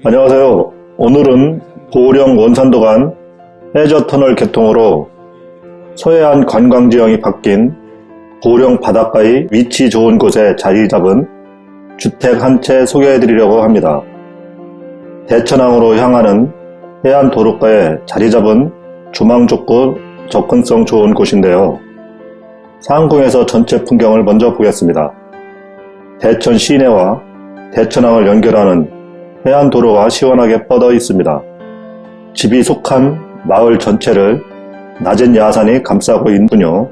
안녕하세요. 오늘은 보령 원산도 간 해저터널 개통으로 서해안 관광지형이 바뀐 보령 바닷가의 위치 좋은 곳에 자리 잡은 주택 한 채 소개해드리려고 합니다. 대천항으로 향하는 해안 도로가에 자리 잡은 주망 좁고 접근성 좋은 곳인데요. 상공에서 전체 풍경을 먼저 보겠습니다. 대천 시내와 대천항을 연결하는 해안 도로가 시원하게 뻗어 있습니다. 집이 속한 마을 전체를 낮은 야산이 감싸고 있군요.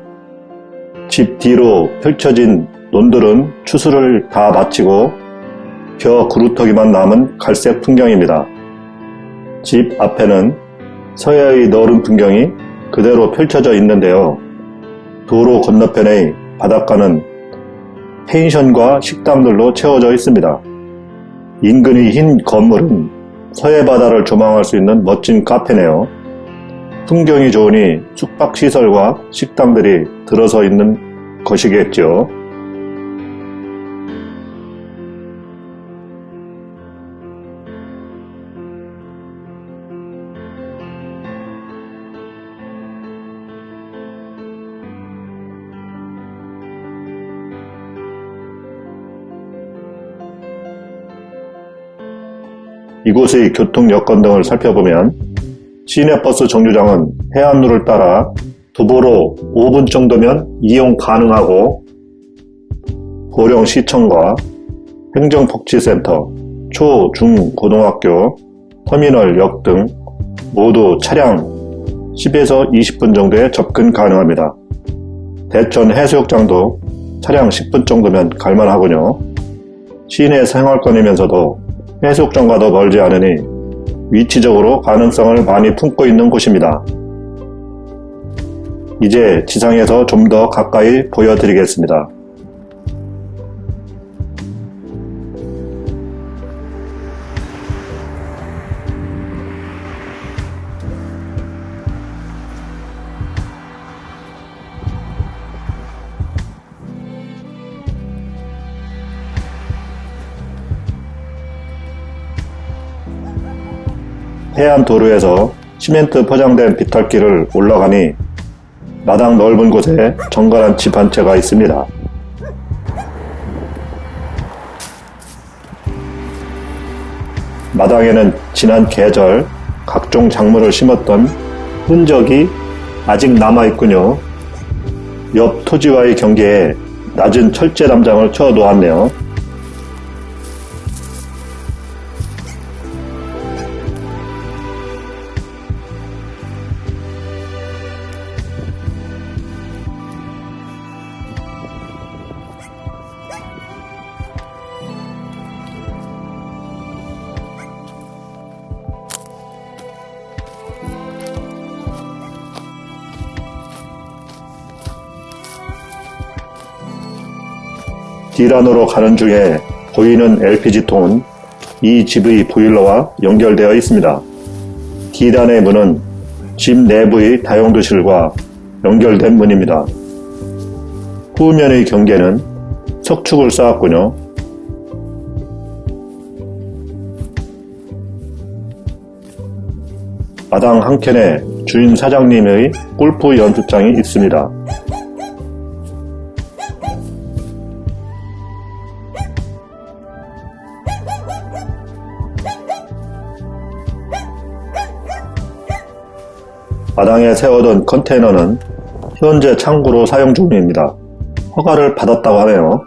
집 뒤로 펼쳐진 논들은 추수를 다 마치고 벼 구루터기만 남은 갈색 풍경입니다. 집 앞에는 서해의 너른 풍경이 그대로 펼쳐져 있는데요. 도로 건너편의 바닷가는 펜션과 식당들로 채워져 있습니다. 인근의 흰 건물은 서해 바다를 조망할 수 있는 멋진 카페네요. 풍경이 좋으니 숙박시설과 식당들이 들어서 있는 것이겠죠. 이곳의 교통 여건 등을 살펴보면 시내버스 정류장은 해안로를 따라 도보로 5분 정도면 이용 가능하고 보령시청과 행정복지센터, 초, 중, 고등학교, 터미널 역 등 모두 차량 10에서 20분 정도에 접근 가능합니다. 대천 해수욕장도 차량 10분 정도면 갈만하군요. 시내 생활권이면서도 해수욕장과도 멀지 않으니 위치적으로 가능성을 많이 품고 있는 곳입니다. 이제 지상에서 좀 더 가까이 보여드리겠습니다. 해안 도로에서 시멘트 포장된 비탈길을 올라가니 마당 넓은 곳에 정갈한 집 한 채가 있습니다. 마당에는 지난 계절 각종 작물을 심었던 흔적이 아직 남아있군요. 옆 토지와의 경계에 낮은 철제 담장을 쳐 놓았네요. D란으로 가는 중에 보이는 LPG통은 이 집의 보일러와 연결되어 있습니다. D단의 문은 집 내부의 다용도실과 연결된 문입니다. 후면의 경계는 석축을 쌓았군요. 마당 한켠에 주인 사장님의 골프 연습장이 있습니다. 마당에 세워둔 컨테이너는 현재 창구로 사용 중입니다. 허가를 받았다고 하네요.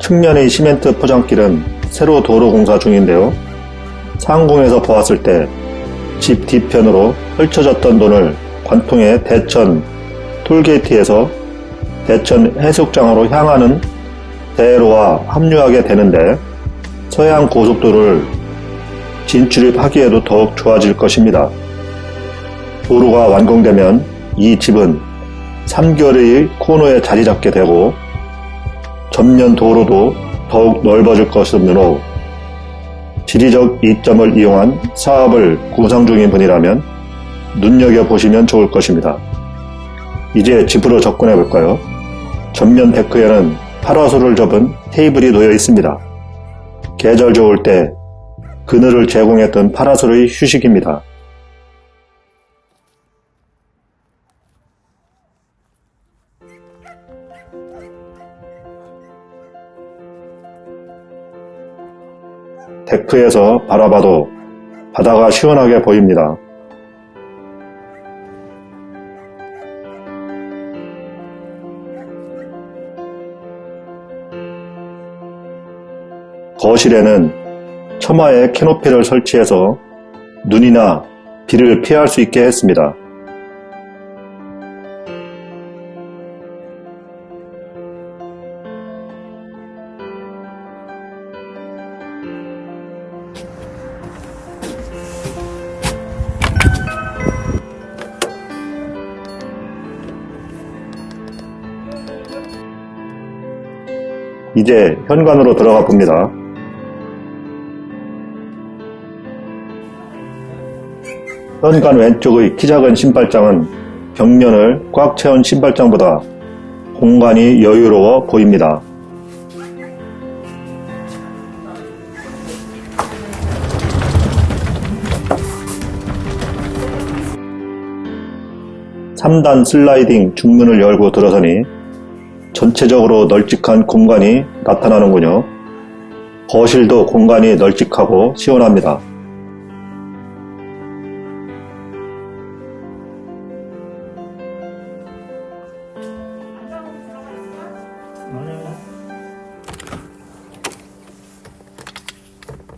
측면의 시멘트 포장길은 새로 도로 공사 중인데요. 상공에서 보았을 때 집 뒤편으로 펼쳐졌던 돈을 관통해 대천 톨게이트에서 대천 해수욕장으로 향하는 대로와 합류하게 되는데 서해안 고속도로를 진출입하기에도 더욱 좋아질 것입니다. 도로가 완공되면 이 집은 3개월의 코너에 자리 잡게 되고 전면 도로도 더욱 넓어질 것이므로 지리적 이점을 이용한 사업을 구상 중인 분이라면 눈여겨보시면 좋을 것입니다. 이제 집으로 접근해 볼까요? 전면 데크에는 파라솔을 접은 테이블이 놓여 있습니다. 계절 좋을 때 그늘을 제공했던 파라솔의 휴식입니다. 데크에서 바라봐도 바다가 시원하게 보입니다. 거실에는 처마에 캐노피를 설치해서 눈이나 비를 피할 수 있게 했습니다. 이제 현관으로 들어가 봅니다. 현관 왼쪽의 키 작은 신발장은 벽면을 꽉 채운 신발장보다 공간이 여유로워 보입니다. (3단) 슬라이딩 중문을 열고 들어서니 전체적으로 널찍한 공간이 나타나는군요. 거실도 공간이 널찍하고 시원합니다.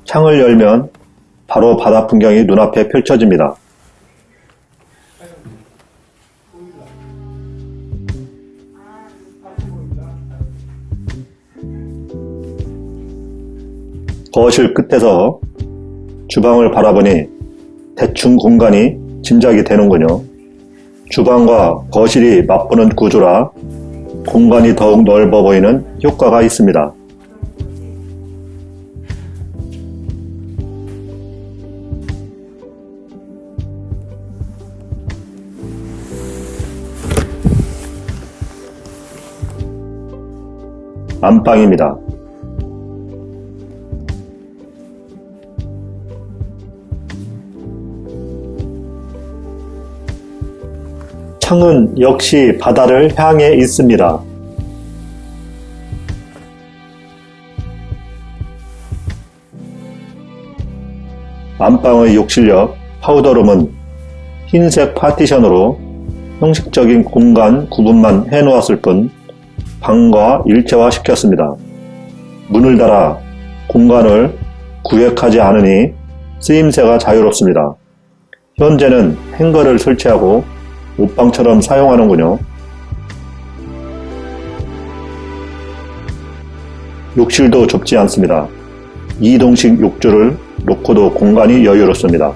창을 열면 바로 바다 풍경이 눈앞에 펼쳐집니다. 거실 끝에서 주방을 바라보니 대충 공간이 짐작이 되는군요. 주방과 거실이 맞붙는 구조라 공간이 더욱 넓어 보이는 효과가 있습니다. 안방입니다. 창은 역시 바다를 향해 있습니다. 안방의 욕실역 파우더룸은 흰색 파티션으로 형식적인 공간 구분만 해놓았을 뿐 방과 일체화 시켰습니다. 문을 닫아 공간을 구획하지 않으니 쓰임새가 자유롭습니다. 현재는 행거를 설치하고 옷방처럼 사용하는군요. 욕실도 좁지 않습니다. 이동식 욕조를 놓고도 공간이 여유롭습니다.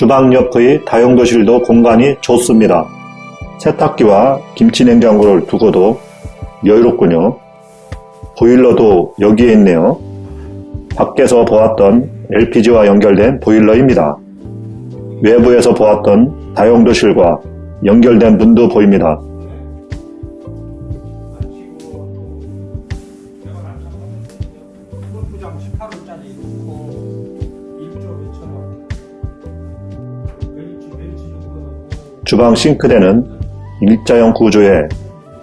주방 옆의 다용도실도 공간이 좋습니다. 세탁기와 김치냉장고를 두고도 여유롭군요. 보일러도 여기에 있네요. 밖에서 보았던 LPG와 연결된 보일러입니다. 외부에서 보았던 다용도실과 연결된 문도 보입니다. 주방 싱크대는 일자형 구조의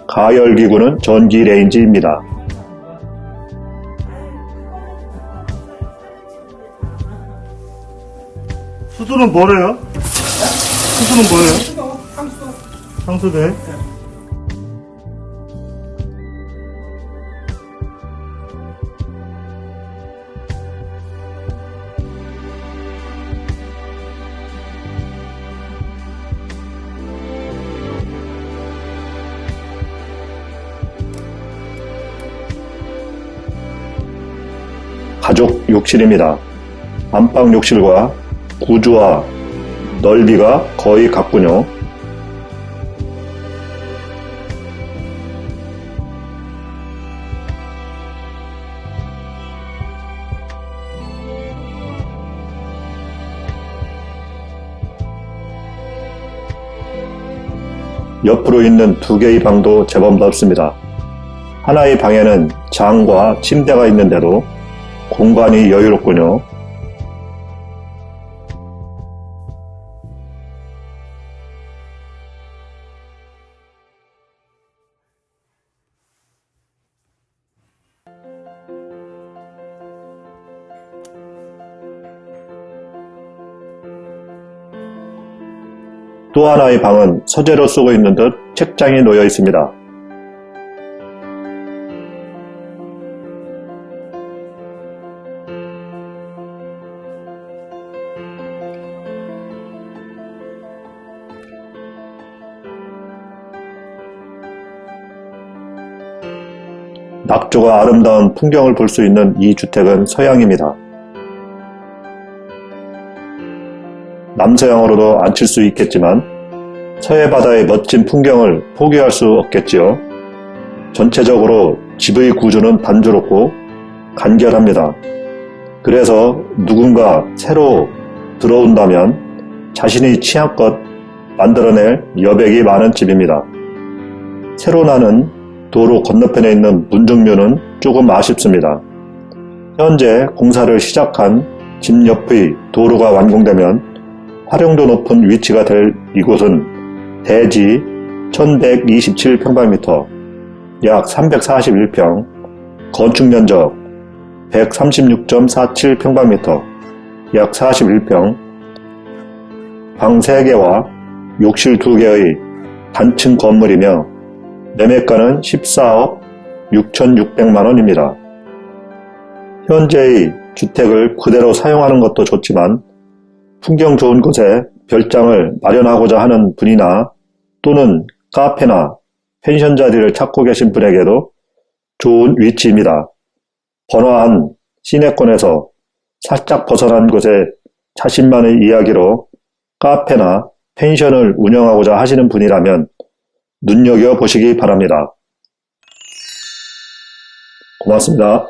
가열기구는 전기 레인지입니다. 수술은 뭐래요? 수술은 뭐예요? 상수대. 욕실입니다. 안방 욕실과 구조와 넓이가 거의 같군요. 옆으로 있는 두 개의 방도 제법 넓습니다. 하나의 방에는 장과 침대가 있는데도 공간이 여유롭군요. 또 하나의 방은 서재로 쓰고 있는 듯 책장이 놓여 있습니다. 낙조가 아름다운 풍경을 볼 수 있는 이 주택은 서양입니다. 남서양으로도 앉힐 수 있겠지만 서해 바다의 멋진 풍경을 포기할 수 없겠지요. 전체적으로 집의 구조는 단조롭고 간결합니다. 그래서 누군가 새로 들어온다면 자신의 취향껏 만들어낼 여백이 많은 집입니다. 새로 나는 도로 건너편에 있는 문정묘는 조금 아쉽습니다. 현재 공사를 시작한 집 옆의 도로가 완공되면 활용도 높은 위치가 될 이곳은 대지 1127평방미터, 약 341평, 건축면적 136.47평방미터, 약 41평, 방 3개와 욕실 2개의 단층 건물이며 매매가는 14억 6,600만원입니다. 현재의 주택을 그대로 사용하는 것도 좋지만 풍경 좋은 곳에 별장을 마련하고자 하는 분이나 또는 카페나 펜션 자리를 찾고 계신 분에게도 좋은 위치입니다. 번화한 시내권에서 살짝 벗어난 곳에 자신만의 이야기로 카페나 펜션을 운영하고자 하시는 분이라면 눈여겨보시기 바랍니다. 고맙습니다.